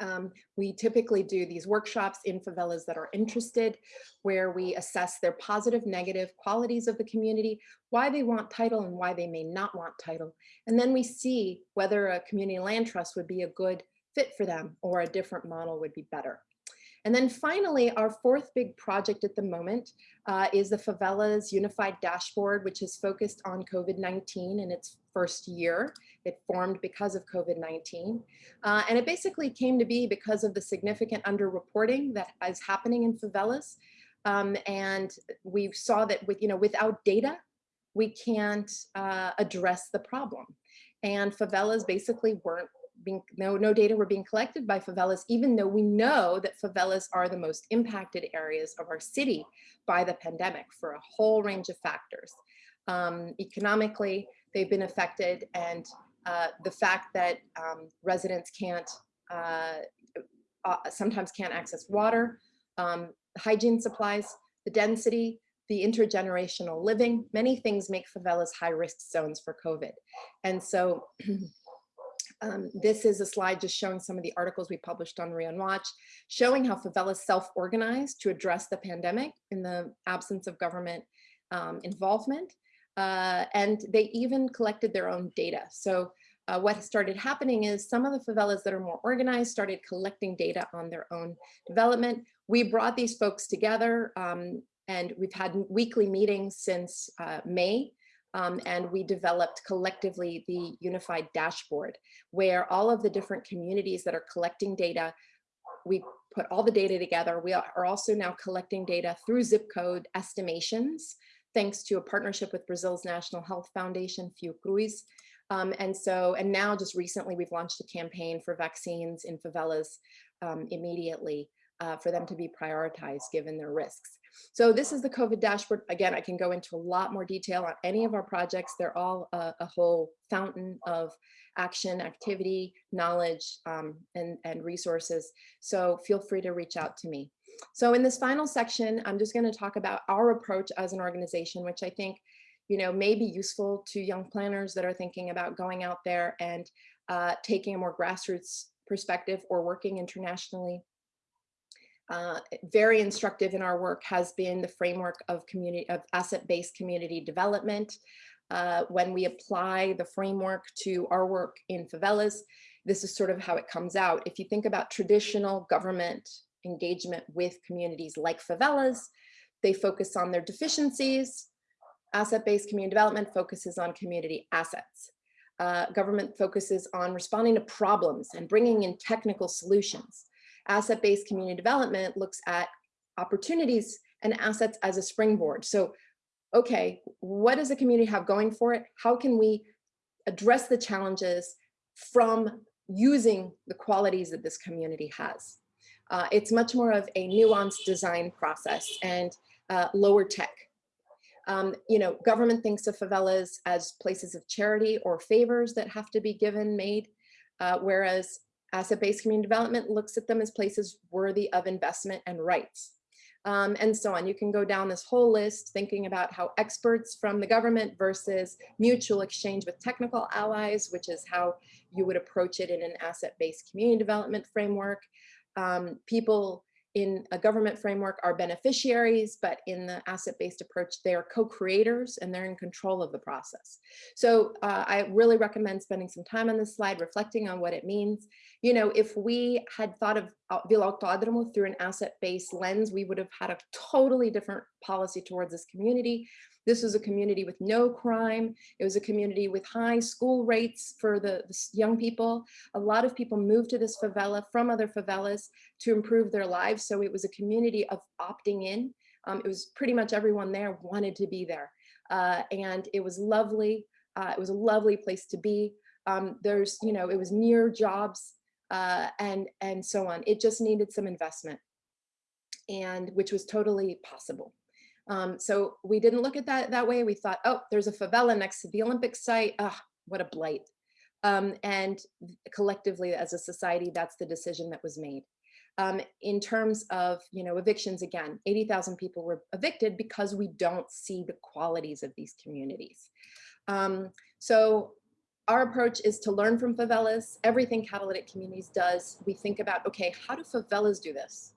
um, we typically do these workshops in favelas that are interested, where we assess their positive, negative qualities of the community, why they want title and why they may not want title. And then we see whether a community land trust would be a good fit for them or a different model would be better. And then finally, our fourth big project at the moment uh, is the Favelas Unified Dashboard, which is focused on COVID-19 in its first year. It formed because of COVID-19. Uh, and it basically came to be because of the significant underreporting that is happening in favelas. Um, and we saw that with, you know, without data, we can't uh, address the problem. And favelas basically weren't being, no, no data were being collected by favelas, even though we know that favelas are the most impacted areas of our city by the pandemic for a whole range of factors. Um, economically, they've been affected and uh, the fact that um, residents can't, uh, uh, sometimes can't access water, um, hygiene supplies, the density, the intergenerational living, many things make favelas high risk zones for COVID. And so Um, this is a slide just showing some of the articles we published on Rio Watch, showing how favelas self-organized to address the pandemic in the absence of government um, involvement. Uh, and they even collected their own data. So uh, what started happening is some of the favelas that are more organized started collecting data on their own development. We brought these folks together um, and we've had weekly meetings since uh, May um, and we developed collectively the unified dashboard where all of the different communities that are collecting data, we put all the data together. We are also now collecting data through zip code estimations, thanks to a partnership with Brazil's National Health Foundation, Fiocruz. Um, and so, and now just recently we've launched a campaign for vaccines in favelas um, immediately uh, for them to be prioritized given their risks. So this is the COVID dashboard. Again, I can go into a lot more detail on any of our projects. They're all a, a whole fountain of action, activity, knowledge, um, and, and resources. So feel free to reach out to me. So in this final section, I'm just going to talk about our approach as an organization, which I think you know, may be useful to young planners that are thinking about going out there and uh, taking a more grassroots perspective or working internationally uh, very instructive in our work has been the framework of community of asset-based community development. Uh, when we apply the framework to our work in favelas, this is sort of how it comes out. If you think about traditional government engagement with communities like favelas, they focus on their deficiencies. Asset-based community development focuses on community assets. Uh, government focuses on responding to problems and bringing in technical solutions asset-based community development looks at opportunities and assets as a springboard. So, okay, what does the community have going for it? How can we address the challenges from using the qualities that this community has? Uh, it's much more of a nuanced design process and uh, lower tech. Um, you know, government thinks of favelas as places of charity or favors that have to be given, made, uh, whereas Asset-based community development looks at them as places worthy of investment and rights. um, and so on. You can go down this whole list thinking about how experts from the government versus mutual exchange with technical allies, which is how you would approach it in an asset-based community development framework. Um, people in a government framework are beneficiaries, but in the asset-based approach, they are co-creators and they're in control of the process. So uh, I really recommend spending some time on this slide, reflecting on what it means. You know, if we had thought of uh, Vila Autódromo through an asset-based lens, we would have had a totally different policy towards this community. This was a community with no crime. It was a community with high school rates for the, the, young people. A lot of people moved to this favela from other favelas to improve their lives. So it was a community of opting in. Um, it was pretty much everyone there wanted to be there. Uh, and it was lovely. Uh, it was a lovely place to be. Um, there's, you know, it was near jobs uh, and, and so on. It just needed some investment and which was totally possible. Um, so we didn't look at that that way. We thought, oh, there's a favela next to the Olympic site. Ah, what a blight. Um, and collectively as a society, that's the decision that was made. Um, in terms of, you know, evictions again, 80,000 people were evicted because we don't see the qualities of these communities. Um, so our approach is to learn from favelas. Everything catalytic communities does, we think about, okay, how do favelas do this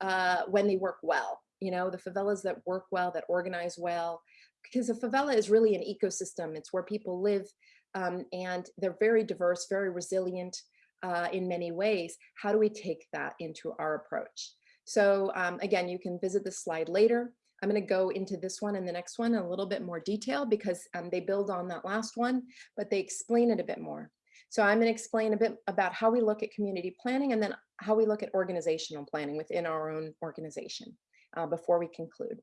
uh, when they work well? You know, the favelas that work well, that organize well, because a favela is really an ecosystem. It's where people live um, and they're very diverse, very resilient uh, in many ways. How do we take that into our approach? So um, again, you can visit this slide later. I'm going to go into this one and the next one in a little bit more detail because um, they build on that last one, but they explain it a bit more. So I'm going to explain a bit about how we look at community planning and then how we look at organizational planning within our own organization uh, before we conclude.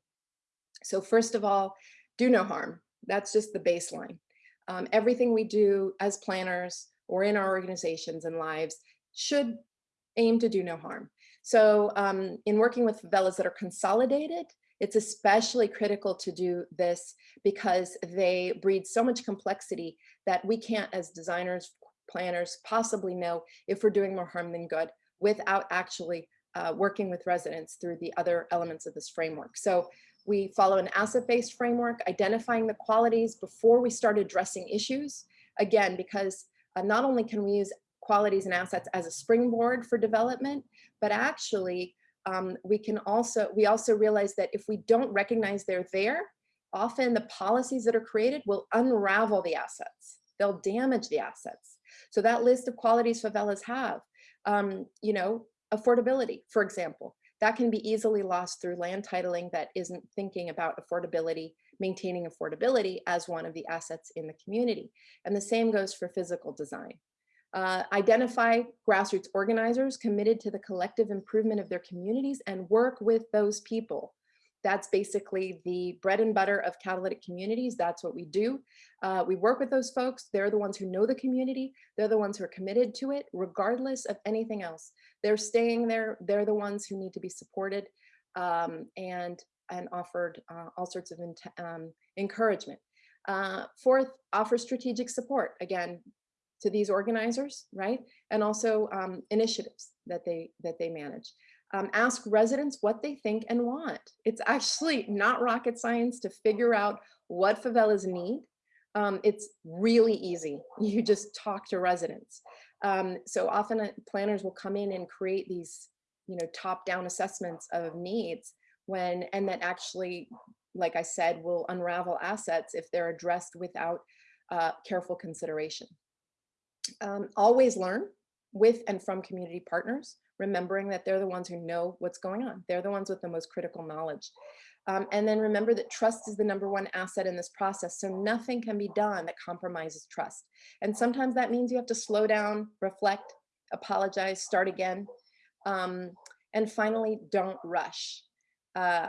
So first of all, do no harm. That's just the baseline. Um, everything we do as planners or in our organizations and lives should aim to do no harm. So um, in working with favelas that are consolidated, it's especially critical to do this because they breed so much complexity that we can't as designers, planners possibly know if we're doing more harm than good without actually uh, working with residents through the other elements of this framework. So we follow an asset-based framework, identifying the qualities before we start addressing issues. Again, because uh, not only can we use qualities and assets as a springboard for development, but actually um, we can also, we also realize that if we don't recognize they're there, often the policies that are created will unravel the assets. They'll damage the assets. So that list of qualities favelas have, um, you know, affordability, for example, that can be easily lost through land titling that isn't thinking about affordability, maintaining affordability as one of the assets in the community. And the same goes for physical design. Uh, identify grassroots organizers committed to the collective improvement of their communities and work with those people that's basically the bread and butter of catalytic communities. That's what we do. Uh, we work with those folks. They're the ones who know the community. They're the ones who are committed to it, regardless of anything else. They're staying there. They're the ones who need to be supported um, and, and offered uh, all sorts of um, encouragement. Uh, fourth, offer strategic support, again, to these organizers, right? And also um, initiatives that they, that they manage um, ask residents what they think and want. It's actually not rocket science to figure out what favelas need. Um, it's really easy. You just talk to residents. Um, so often uh, planners will come in and create these, you know, top-down assessments of needs when, and that actually, like I said, will unravel assets if they're addressed without uh, careful consideration. Um, always learn with and from community partners remembering that they're the ones who know what's going on. They're the ones with the most critical knowledge. Um, and then remember that trust is the number one asset in this process. So nothing can be done that compromises trust. And sometimes that means you have to slow down, reflect, apologize, start again. Um, and finally, don't rush. Uh,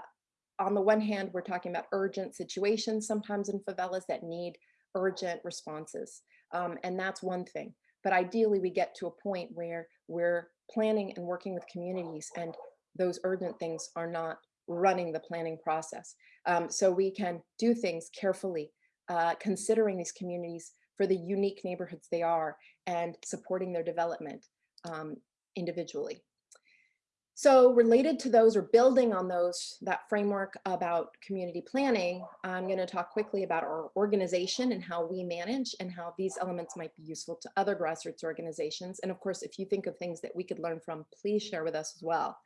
on the one hand, we're talking about urgent situations, sometimes in favelas that need urgent responses. Um, and that's one thing. But ideally, we get to a point where we're planning and working with communities and those urgent things are not running the planning process. Um, so we can do things carefully, uh, considering these communities for the unique neighborhoods they are and supporting their development um, individually. So related to those or building on those, that framework about community planning, I'm gonna talk quickly about our organization and how we manage and how these elements might be useful to other grassroots organizations. And of course, if you think of things that we could learn from, please share with us as well.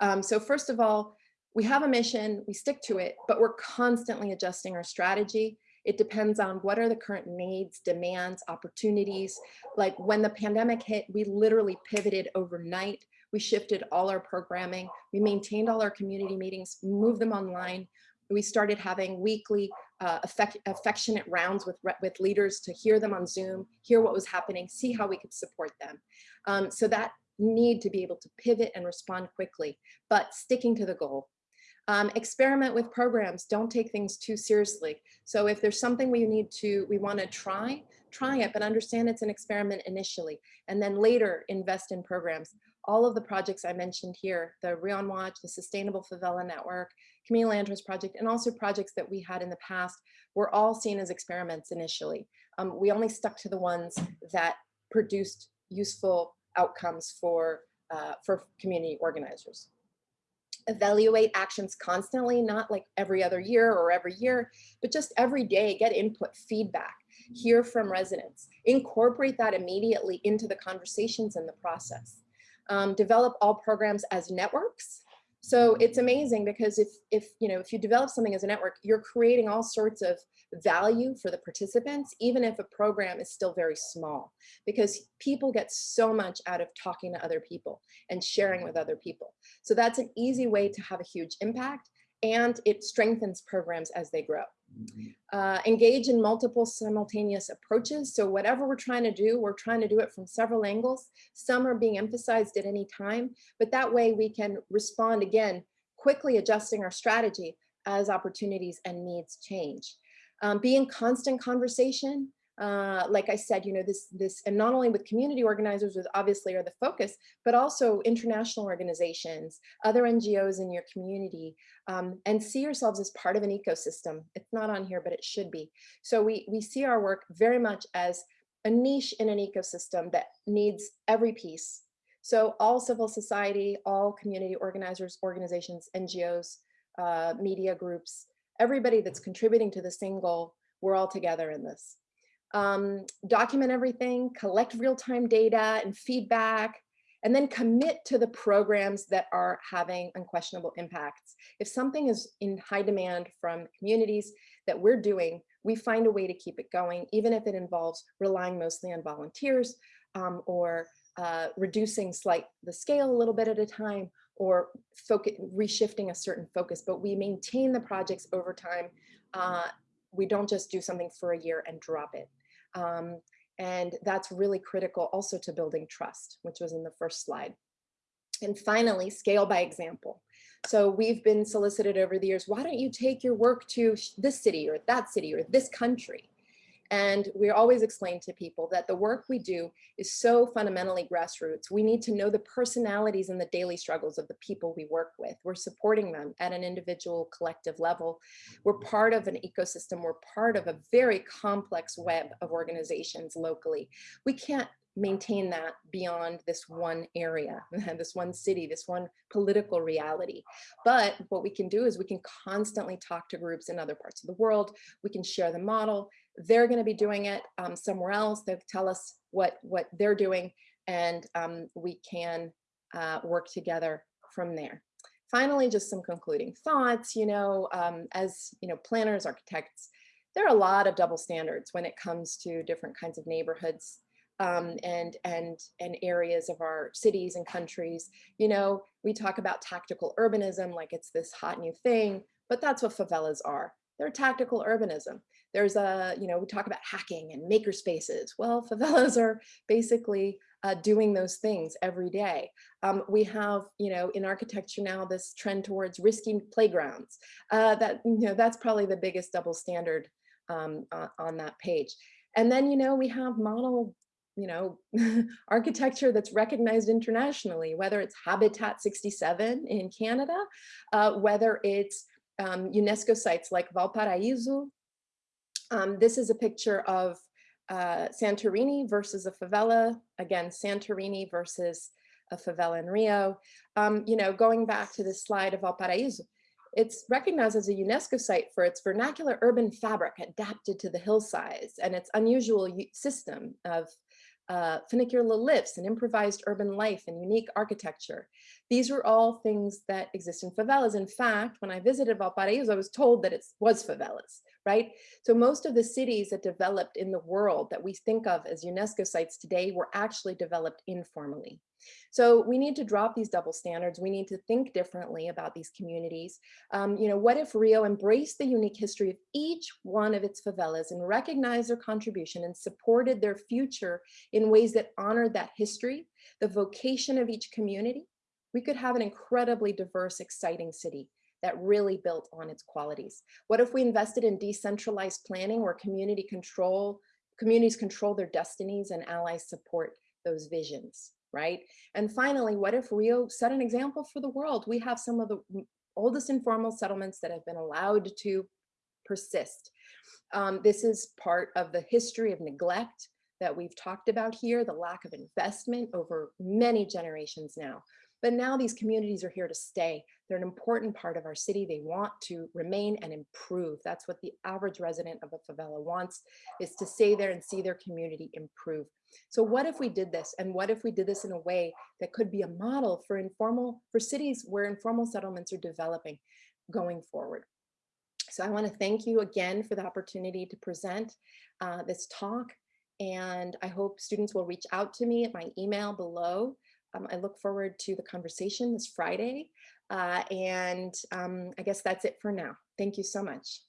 Um, so first of all, we have a mission, we stick to it, but we're constantly adjusting our strategy. It depends on what are the current needs, demands, opportunities. Like when the pandemic hit, we literally pivoted overnight we shifted all our programming. We maintained all our community meetings, moved them online. We started having weekly uh, affect, affectionate rounds with, with leaders to hear them on Zoom, hear what was happening, see how we could support them. Um, so that need to be able to pivot and respond quickly, but sticking to the goal. Um, experiment with programs, don't take things too seriously. So if there's something we need to, we wanna try, try it, but understand it's an experiment initially, and then later invest in programs all of the projects I mentioned here, the RioOnWatch, the Sustainable Favela Network, Land Trust Project, and also projects that we had in the past were all seen as experiments initially. Um, we only stuck to the ones that produced useful outcomes for, uh, for community organizers. Evaluate actions constantly, not like every other year or every year, but just every day, get input, feedback, hear from residents, incorporate that immediately into the conversations in the process um, develop all programs as networks. So it's amazing because if, if, you know, if you develop something as a network, you're creating all sorts of value for the participants, even if a program is still very small, because people get so much out of talking to other people and sharing with other people. So that's an easy way to have a huge impact and it strengthens programs as they grow. Uh, engage in multiple simultaneous approaches. So whatever we're trying to do, we're trying to do it from several angles. Some are being emphasized at any time, but that way we can respond again, quickly adjusting our strategy as opportunities and needs change. Um, be in constant conversation uh, like I said, you know, this, this, and not only with community organizers, which obviously are the focus, but also international organizations, other NGOs in your community, um, and see yourselves as part of an ecosystem. It's not on here, but it should be. So we, we see our work very much as a niche in an ecosystem that needs every piece. So all civil society, all community organizers, organizations, NGOs, uh, media groups, everybody that's contributing to the goal, we're all together in this um, document everything, collect real-time data and feedback, and then commit to the programs that are having unquestionable impacts. If something is in high demand from communities that we're doing, we find a way to keep it going, even if it involves relying mostly on volunteers um, or uh, reducing slight the scale a little bit at a time or focus, reshifting a certain focus, but we maintain the projects over time. Uh, we don't just do something for a year and drop it. Um, and that's really critical also to building trust, which was in the first slide. And finally, scale by example. So we've been solicited over the years, why don't you take your work to this city or that city or this country? And we always explain to people that the work we do is so fundamentally grassroots. We need to know the personalities and the daily struggles of the people we work with. We're supporting them at an individual collective level. We're part of an ecosystem. We're part of a very complex web of organizations locally. We can't maintain that beyond this one area, this one city, this one political reality. But what we can do is we can constantly talk to groups in other parts of the world. We can share the model. They're going to be doing it um, somewhere else. They'll tell us what, what they're doing and um, we can uh, work together from there. Finally, just some concluding thoughts, you know, um, as, you know, planners, architects, there are a lot of double standards when it comes to different kinds of neighborhoods um, and, and, and areas of our cities and countries. You know, we talk about tactical urbanism like it's this hot new thing, but that's what favelas are. They're tactical urbanism. There's a, you know, we talk about hacking and maker spaces. Well, favelas are basically uh, doing those things every day. Um, we have, you know, in architecture now, this trend towards risky playgrounds. Uh, that, you know, that's probably the biggest double standard um, on, on that page. And then, you know, we have model you know, architecture that's recognized internationally, whether it's Habitat 67 in Canada, uh, whether it's um, UNESCO sites like Valparaiso. Um, this is a picture of uh, Santorini versus a favela. Again, Santorini versus a favela in Rio. Um, you know, going back to the slide of Valparaíso, it's recognized as a UNESCO site for its vernacular urban fabric adapted to the hillsides and its unusual system of uh, funicular lifts and improvised urban life and unique architecture. These were all things that exist in favelas. In fact, when I visited Valparaiso, I was told that it was favelas, right? So most of the cities that developed in the world that we think of as UNESCO sites today were actually developed informally. So we need to drop these double standards. We need to think differently about these communities. Um, you know, what if Rio embraced the unique history of each one of its favelas and recognized their contribution and supported their future in ways that honored that history, the vocation of each community? We could have an incredibly diverse, exciting city that really built on its qualities. What if we invested in decentralized planning where community control, communities control their destinies and allies support those visions? right? And finally, what if Rio set an example for the world? We have some of the oldest informal settlements that have been allowed to persist. Um, this is part of the history of neglect that we've talked about here, the lack of investment over many generations now. But now these communities are here to stay. They're an important part of our city. They want to remain and improve. That's what the average resident of a favela wants, is to stay there and see their community improve. So what if we did this? And what if we did this in a way that could be a model for informal, for cities where informal settlements are developing going forward? So I wanna thank you again for the opportunity to present uh, this talk. And I hope students will reach out to me at my email below um, I look forward to the conversation this Friday. Uh, and um, I guess that's it for now. Thank you so much.